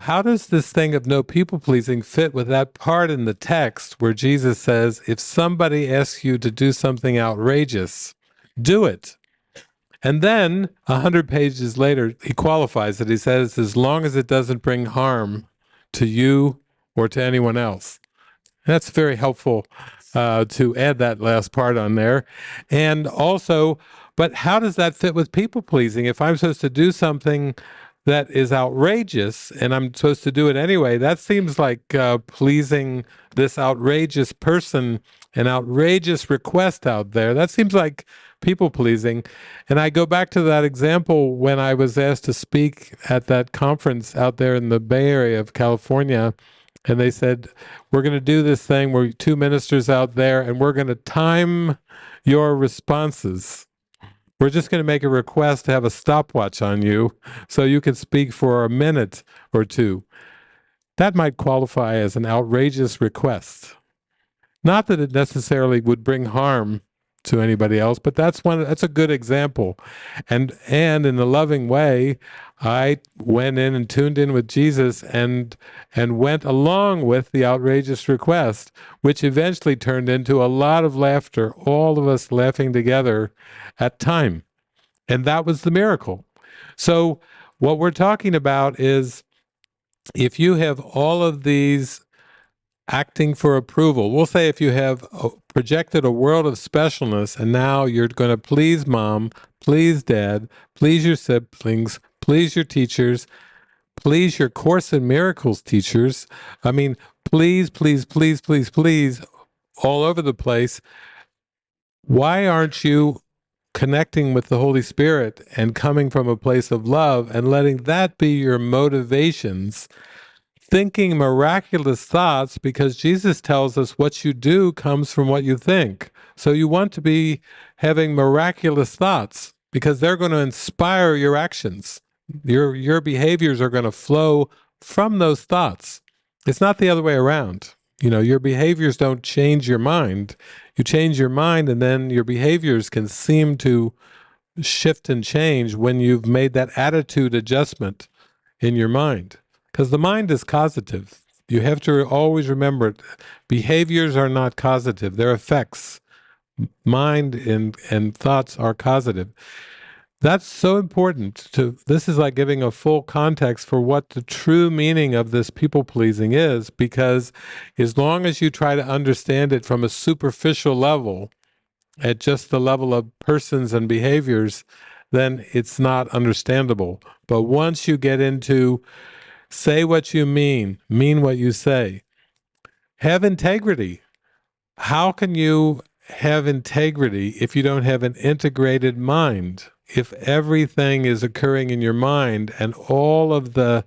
how does this thing of no people pleasing fit with that part in the text where Jesus says, if somebody asks you to do something outrageous, do it? And then a hundred pages later, he qualifies it. He says, as long as it doesn't bring harm to you or to anyone else. That's very helpful uh, to add that last part on there. And also, but how does that fit with people pleasing? If I'm supposed to do something that is outrageous and I'm supposed to do it anyway, that seems like uh, pleasing this outrageous person, an outrageous request out there. That seems like people pleasing. And I go back to that example when I was asked to speak at that conference out there in the Bay Area of California. And they said, We're going to do this thing. We're two ministers out there, and we're going to time your responses. We're just going to make a request to have a stopwatch on you so you can speak for a minute or two. That might qualify as an outrageous request. Not that it necessarily would bring harm to anybody else, but that's one that's a good example. And and in a loving way, I went in and tuned in with Jesus and and went along with the outrageous request, which eventually turned into a lot of laughter, all of us laughing together at time. And that was the miracle. So what we're talking about is if you have all of these acting for approval. We'll say if you have uh, projected a world of specialness and now you're going to please mom, please dad, please your siblings, please your teachers, please your Course in Miracles teachers. I mean, please, please, please, please, please, all over the place. Why aren't you connecting with the Holy Spirit and coming from a place of love and letting that be your motivations thinking miraculous thoughts because Jesus tells us what you do comes from what you think. So you want to be having miraculous thoughts because they're going to inspire your actions. Your your behaviors are going to flow from those thoughts. It's not the other way around. You know, your behaviors don't change your mind. You change your mind and then your behaviors can seem to shift and change when you've made that attitude adjustment in your mind. Because the mind is causative. You have to always remember. Behaviors are not causative, they're effects. Mind and, and thoughts are causative. That's so important to this is like giving a full context for what the true meaning of this people pleasing is because as long as you try to understand it from a superficial level at just the level of persons and behaviors then it's not understandable but once you get into Say what you mean, mean what you say. Have integrity. How can you have integrity if you don't have an integrated mind? If everything is occurring in your mind and all of the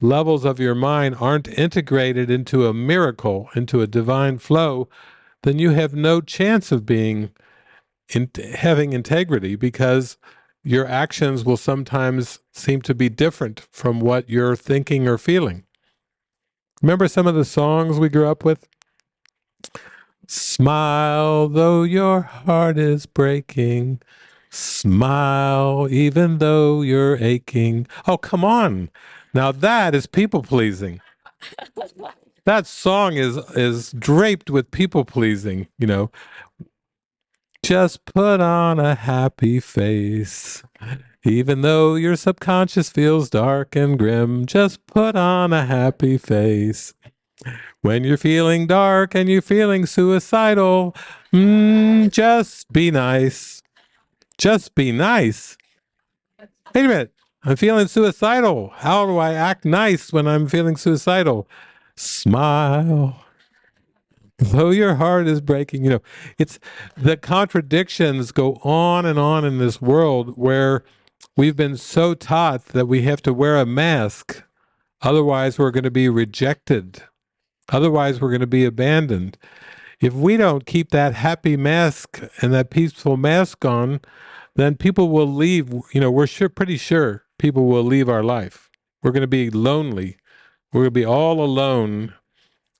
levels of your mind aren't integrated into a miracle, into a divine flow, then you have no chance of being in, having integrity because your actions will sometimes seem to be different from what you're thinking or feeling. Remember some of the songs we grew up with? Smile though your heart is breaking. Smile even though you're aching. Oh, come on. Now that is people pleasing. that song is is draped with people pleasing, you know. Just put on a happy face. Even though your subconscious feels dark and grim, just put on a happy face. When you're feeling dark and you're feeling suicidal, mm, just be nice. Just be nice. Wait a minute. I'm feeling suicidal. How do I act nice when I'm feeling suicidal? Smile though your heart is breaking you know it's the contradictions go on and on in this world where we've been so taught that we have to wear a mask. Otherwise we're going to be rejected. Otherwise we're going to be abandoned. If we don't keep that happy mask and that peaceful mask on then people will leave you know we're sure pretty sure people will leave our life. We're going to be lonely. We're going to be all alone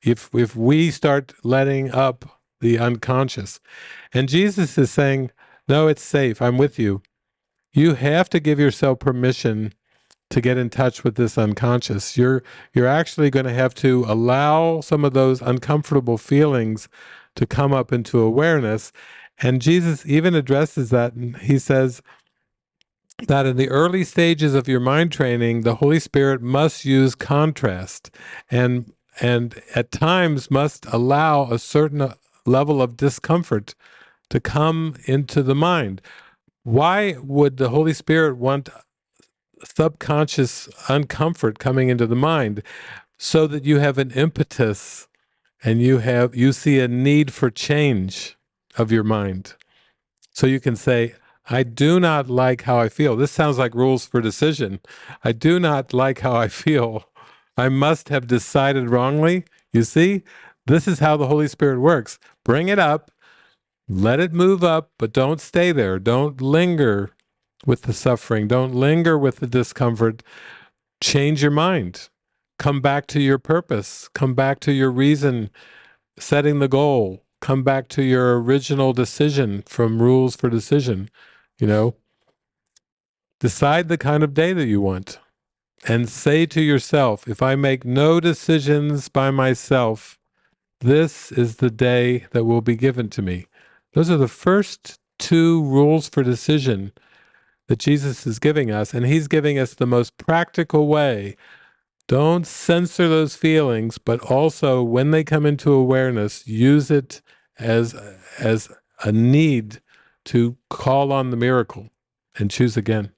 if if we start letting up the unconscious and jesus is saying no it's safe i'm with you you have to give yourself permission to get in touch with this unconscious. You're you're actually going to have to allow some of those uncomfortable feelings to come up into awareness. And Jesus even addresses that. And he says that in the early stages of your mind training, the Holy Spirit must use contrast and and at times must allow a certain level of discomfort to come into the mind. Why would the Holy Spirit want subconscious uncomfort coming into the mind? So that you have an impetus and you have you see a need for change of your mind. So you can say i do not like how i feel. This sounds like rules for decision. I do not like how i feel i must have decided wrongly you see this is how the holy spirit works bring it up let it move up but don't stay there don't linger with the suffering. Don't linger with the discomfort. Change your mind. Come back to your purpose. Come back to your reason, setting the goal. Come back to your original decision from rules for decision. You know, decide the kind of day that you want and say to yourself, if I make no decisions by myself, this is the day that will be given to me. Those are the first two rules for decision that Jesus is giving us, and he's giving us the most practical way. Don't censor those feelings, but also when they come into awareness, use it as as a need to call on the miracle and choose again.